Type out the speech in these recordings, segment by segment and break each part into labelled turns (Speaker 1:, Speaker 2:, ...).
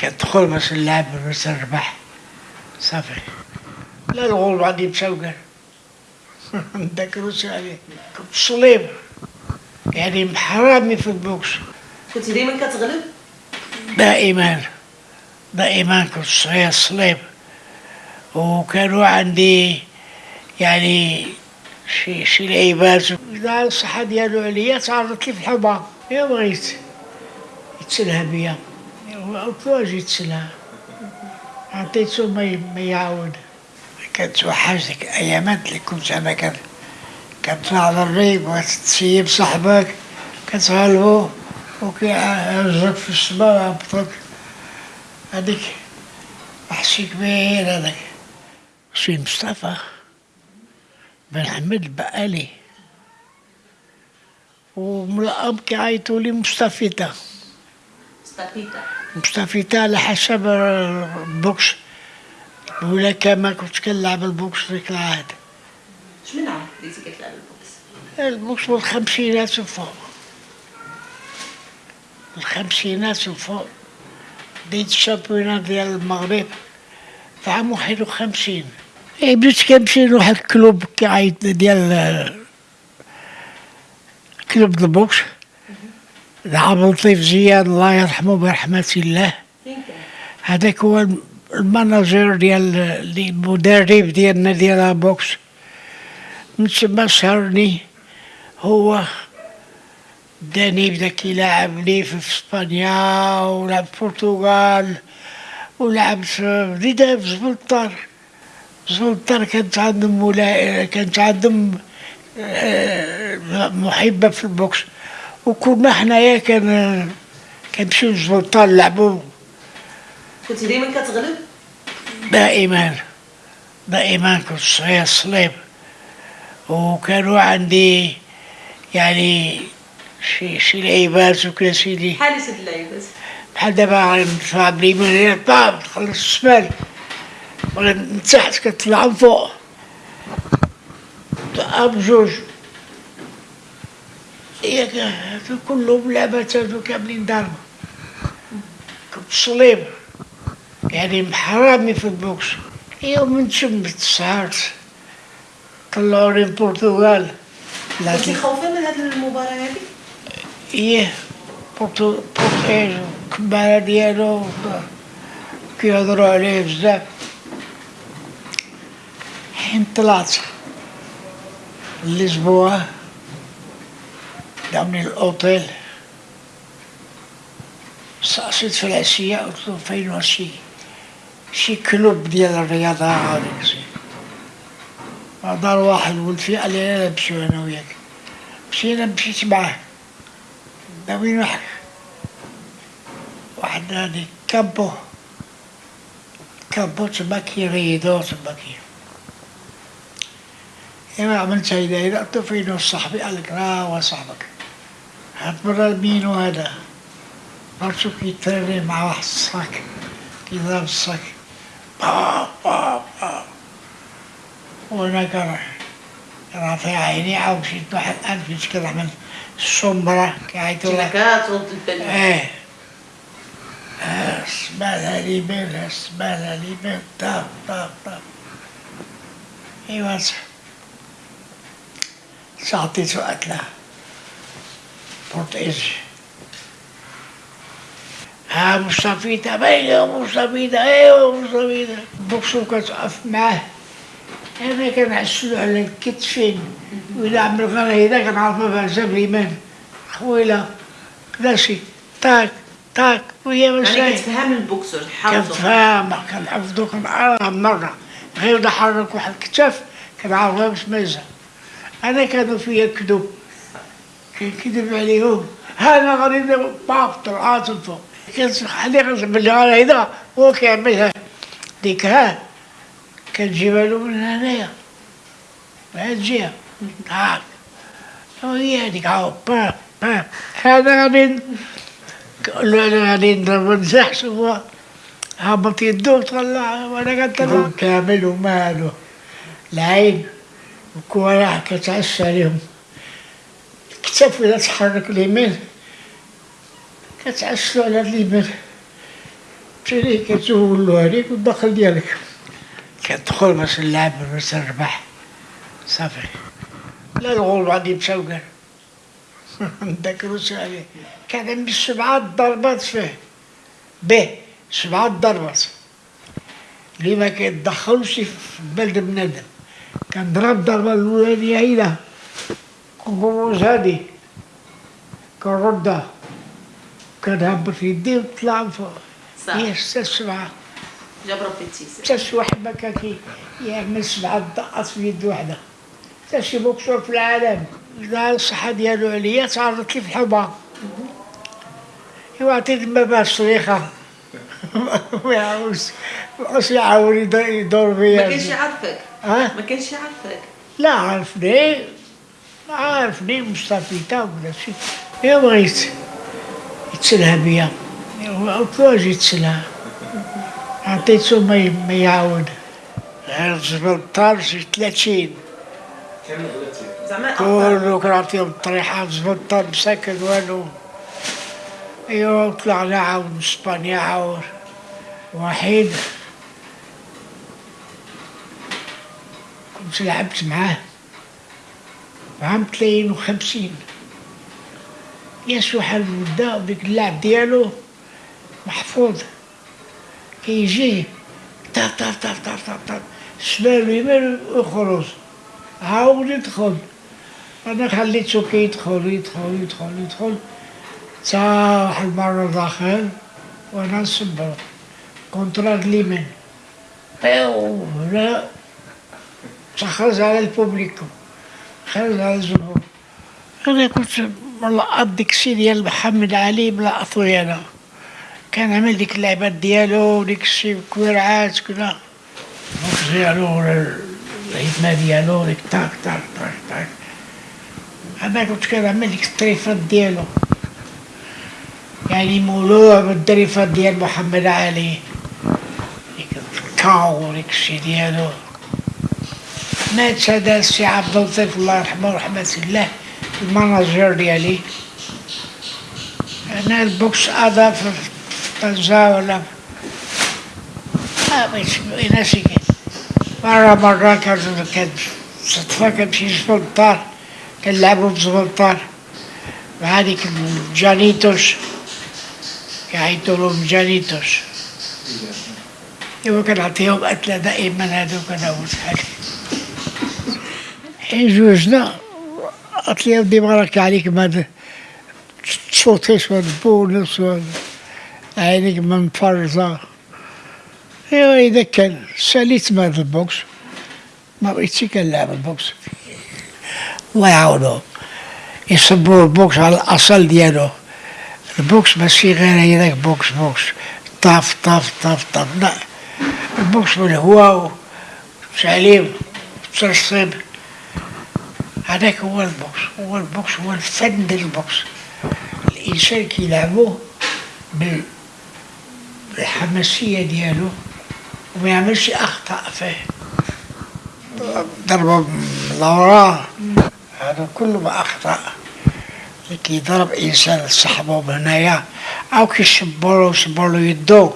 Speaker 1: كتدخل باش نلعب باش نربح صافي. لا الغول غادي مسوقر نذكروش عليه كنت صليب. يعني محرامي في البوكس.
Speaker 2: كنت ديما كتغلب؟
Speaker 1: دائما. دائما كنت صغير صليب. وكانوا عندي يعني شي شي لعيبات. إذا الصحة ديالو عليا تعرضت لي في الحضان يا بغيت. يتسلها بيا. قلت له أجي يتسلها عطيته ما يعاود كانت وحاج ديك الايامات اللي كنت أنا كان كتطلع على الريب وتسيب صاحبك كتغلبو وكيعجبك في السما ويهبطك هذيك وحشي كبير هذاك. سي مصطفى بن حمد بقالي ومن الأب كيعيطوا لي مصطفيتا.
Speaker 2: ستافيتا
Speaker 1: مصطفيتا على حسب البوكس. ولا كما كنت كنلعب البوكس ديك العهد
Speaker 2: شمن عام بديتي كتلعب البوكس؟
Speaker 1: البوكس والخمسينات وفوق الخمسينات وفوق بديت الشامبيونات ديال المغرب. في عام واحد وخمسين إيه بديت كنمشي لواحد ال club كيعيط ديال club ال boxe. عبد اللطيف زياد الله يرحمه برحمة الله. هذاك هو ال manager ديال المدرب ديالنا ديال boxe من تما سهرني هو داني بدا كيلعب لي في إسبانيا ولعب في البرتغال ولعب في بدينا في زبلطار زبلطار كانت عندهم كانت عندهم آه، محبة في البوكس. وكنا حنايا كان كنمشيو لزبلطار نلعبو
Speaker 2: كنت ديما كتغلب؟
Speaker 1: دائما. دائما كنت صغير صليب. وكانوا عندي يعني شي شي لعيبات وكذا سيدي.
Speaker 2: بحال سيد اللعيبات.
Speaker 1: بحال دابا غندفع باليمين طاب تخلص الشمال ولا من تحت كتطلع من فوق. اب جوج. ياك كلهم لعبات هادو كاملين ضربة كنت صليب يعني محرامي في البوكس. يوم تشمت سهرت طلعوني البرتغال.
Speaker 2: كنتي خوفة من هاد المباراة هادي
Speaker 1: إيه. بورتو بورتيج الكمالة ديالو. كيهضروا عليه بزاف. حين طلعت. للزبوة داوني الأوتيل سأصيت في العشية قلت له فين شي كلوب ديال الرياضة هذيك شي دار واحد ولد فيه قال لي لا نمشيو أنا وياك مشينا مشيت معاه داوين واحد واحد هادي كامبو كامبو تما كيريدو تما كي إيوا عملت هيدا قلت له فين صاحبي قال لك راه هو صاحبك هاد مرة مينو هذا برشو كيتريني مع واحد الصاك كيضرب الصاك با با با. وأنا كان رافع عيني عاود مشيت واحد الألف مشيت كنعمل السمرة كيعيطوا لها إيه بين اسمعنا لي بين طاب طاب طاب ايوا ساعطيتو أكلة بورتيج ها مستفيدة باينة مستفيدة ايوا مستفيدة بوكسو كتقف معاه أنا كنعسلو على الكتفين وإلا عمل غير هيدا كنعرفها بها جاب اليمان خويلة كدا شي طاك طاك وهي
Speaker 2: يعني
Speaker 1: ماشي
Speaker 2: كتفهم البوكسر حافظه
Speaker 1: كنفهم كنحفظو كنعرفها مرة غير نحرك واحد الكتاف كنعرفها باش ما يزعل أنا كانوا فيا كذوب ها أنا غادي ندير باف طلعات الفوق. كنخلي باللي غير هيدا هو كيعملها ديك ها كنجيبها له من هنايا. من هاد الجهة هاك وهي هذيك. عاود با با. هذا غادي ن- قال له أنا غادي نضرب نزحش هو. هبط يدو طلع وأنا كنطلع كامل ومالو العين الكورة كتعش عليهم. الكتاف ولا تحرك اليمين كتعشلو على اليمين تشري كتسول له هذيك والدخل ديالك. كتدخل باش نلعب باش نربح صافي. لا الغول غادي يمشاو كاع نذكروش عليه. كان عندي سبعة ضربات فيه. به سبعة ضربات. اللي ما كيتدخلش في بلد بنادم. كان ضرب الضربة الأولانية هيدا كنقوز هادي. كنردها كنهبط في يدي وطلع فوق هي ستة سبعة
Speaker 2: جاب ربي التيسير
Speaker 1: حتى شي واحد ما كان كي يعمل سبعة دقات في يد واحدة حتى شي بوكسور في العالم. لا الصحة ديالو عليا. تعرضت لي في الحوبة يعطيني ما باش صريخة ما يعاودش ما يعاود يدور- يدور
Speaker 2: ما كانش يعرفك
Speaker 1: ها؟
Speaker 2: ما كانش يعرفك
Speaker 1: لا عرفني عرفني مستفيدة ولا شي يا بغيت يتسلها بيا. قلت له أجي يتسلها عطيته ما ما يعاود زبلطار شي 30
Speaker 2: زعما
Speaker 1: كله كنعطيهم الطريحة. زبلطار مسكن والو. ايوا طلعنا عاود من إسبانيا عاود. وحيد. كنت لعبت معاه. عام 53 يسوح المدة وديك اللعب ديالو محفوظ. كيجي طاف طاف طاف طاف طاف طاف شمال ويمين وخروج. عاود يدخل. أنا خليته كيدخل يدخل يدخل يدخل. تا واحد المرة داخل وأنا نصبر. كونترا اليمين بيو هنا تخرج على البوبليكو. الجمهور أنا كنت ملقط ديك الشي ديال محمد علي ملقطو أنا. كان عامل ديك اللعبات ديالو وديك الشي كويرعات كذا. البوكس ديالو ولا الهيتما ديالو ديك تاك تاك تاك تاك أنا كنت كنعمل ديك الطريفات ديالو. يعني مولوع بالطريفات ديال محمد علي. ديك ال KO وديك الشي ديالو. مات هذا السي عبد اللطيف الله يرحمه ورحمة الله ال manager ديالي. أنا البوكس هذا في طنجة ولا ما بغيتش ناسي كاين مرة مرة كان كان صدفة كنمشي للدار كنلعبو بزبلطار مع هذيك الجانيتوش. كيعيطوا لهم جانيتوش إوا كنعطيهم أكلة دائما هذوك أنا وشحال جوجنا قالت لي ودي بارك عليك ما تصوتيش ولا بونس ولا عينيك ما مفرزة. ايوا إذا كان ساليت هذا البوكس. ما بغيتش كنلعب البوكس. الله يعاونهم يصبوا البوكس على الأصل ديالو. البوكس ماشي غير هذاك بوكس بوكس. طاف طاف طاف طاف. لا. البوكس بالهواء وتعليم وترصيب هذاك هو البوكس هو البوكس هو الفن ديال البوكس. الإنسان كيلعبوه بال- بالحماسية ديالو وما يعملش أخطاء فيه ضربة من هذا كله أخطاء. اللي كيضرب إنسان صاحبه من هنايا أو كيشبرو يشبرو يدو.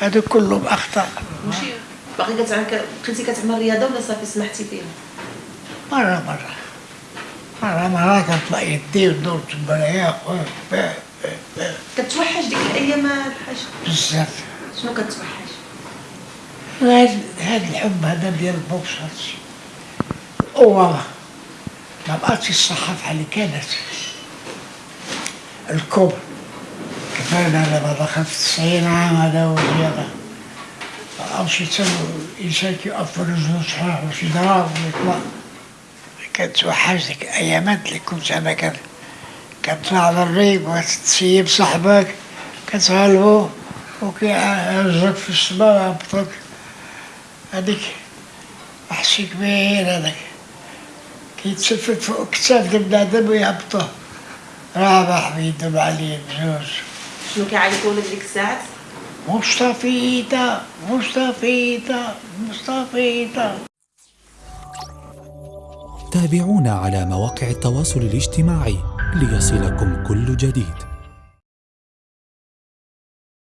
Speaker 1: هذا كله
Speaker 2: ماشي. باقي كتعمل كنتي كتعمل رياضة ولا صافي سمحتي فيها؟
Speaker 1: مرة مرة. مرة مرة كنطلع يدي وندور تبايا
Speaker 2: كتوحش ديك الأيام الحاج
Speaker 1: بزاف
Speaker 2: شنو كتوحش؟
Speaker 1: هاد هاد الحب هذا ديال البوكس هادشي القوة ما بقاتش الصحة بحال اللي كانت الكبر كفاية أنا لما دخلت تسعين عام هذا وزيادة. أمشي تسوي الإنسان كيقف رجله صحيح وشي ضرب ويطلع. كانت توحش ديك الأيامات اللي كنت أنا كان كنطلع على الريق وتسيب صاحبك كتغلبو وكيهزك في السماء ويهبطك هذيك وحشي كبير هذاك كيتسفل فوق كتاف ديال بنادم ويهبطوه رابح بيدو عليه بجوج
Speaker 2: شنو كيعيطوا لك ديك الساعات
Speaker 1: مستفيدة مستفيدة مستفيدة
Speaker 3: تابعونا على مواقع التواصل الاجتماعي ليصلكم كل جديد.